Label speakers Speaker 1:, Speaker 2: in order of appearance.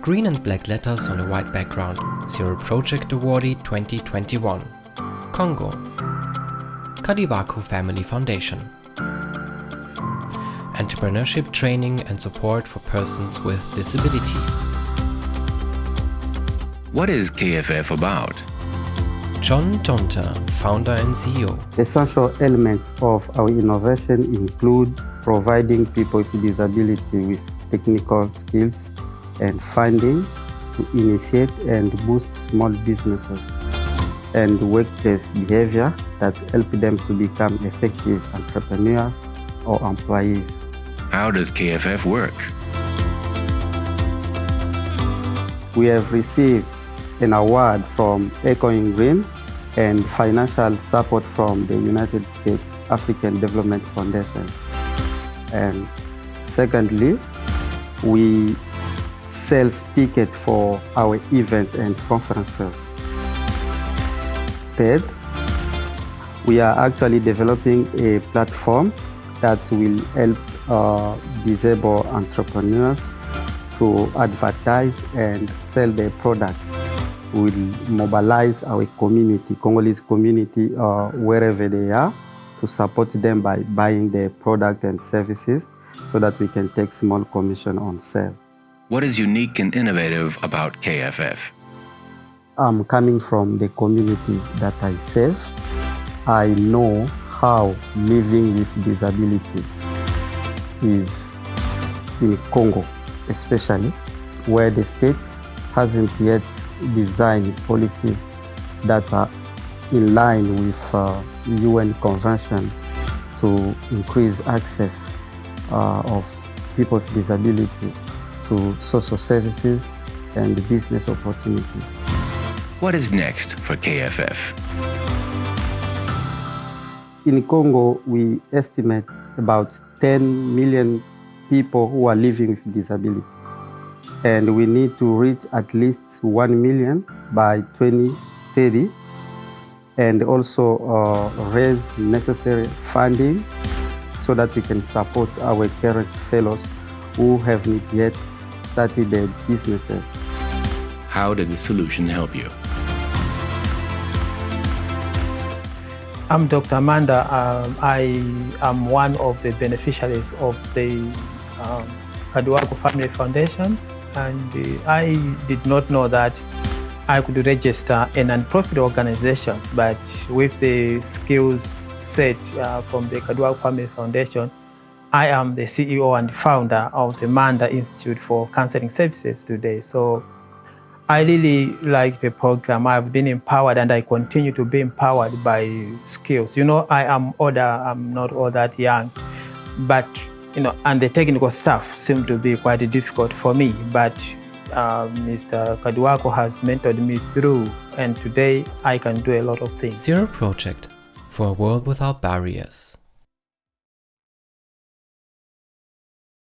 Speaker 1: Green and black letters on a white background. Zero Project Awardee 2021. Congo. Kadiwaku Family Foundation. Entrepreneurship training and support for persons with disabilities.
Speaker 2: What is KFF about?
Speaker 1: John Tonta, founder and CEO.
Speaker 3: Essential elements of our innovation include providing people with disability with technical skills and funding to initiate and boost small businesses and workplace behavior that help them to become effective entrepreneurs or employees.
Speaker 2: How does KFF work?
Speaker 3: We have received an award from Echoing Green and financial support from the United States African Development Foundation. And secondly, we sell tickets for our events and conferences. Third, we are actually developing a platform that will help uh, disabled entrepreneurs to advertise and sell their products We will mobilize our community, Congolese community, uh, wherever they are, to support them by buying their product and services so that we can take small commission on sale.
Speaker 2: What is unique and innovative about KFF?
Speaker 3: I'm coming from the community that I serve. I know how living with disability is in Congo, especially where the state hasn't yet designed policies that are in line with uh, UN Convention to increase access uh, of people with disability to social services and business opportunities.
Speaker 2: What is next for KFF?
Speaker 3: In Congo, we estimate about 10 million people who are living with disability and we need to reach at least 1 million by 2030 and also uh, raise necessary funding so that we can support our current fellows who have not yet started their businesses.
Speaker 2: How did the solution help you?
Speaker 4: I'm Dr. Amanda. Um, I am one of the beneficiaries of the um, Kadiwaku Family Foundation and uh, I did not know that I could register a non-profit organization, but with the skills set uh, from the Kadiwaku Family Foundation, I am the CEO and founder of the Manda Institute for Counseling Services today. So I really like the program. I've been empowered and I continue to be empowered by skills. You know, I am older, I'm not all that young, but you know, and the technical stuff seemed to be quite difficult for me, but uh, Mr. Kadiwaku has mentored me through, and today I can do a lot of things.
Speaker 1: Zero Project for a world without barriers.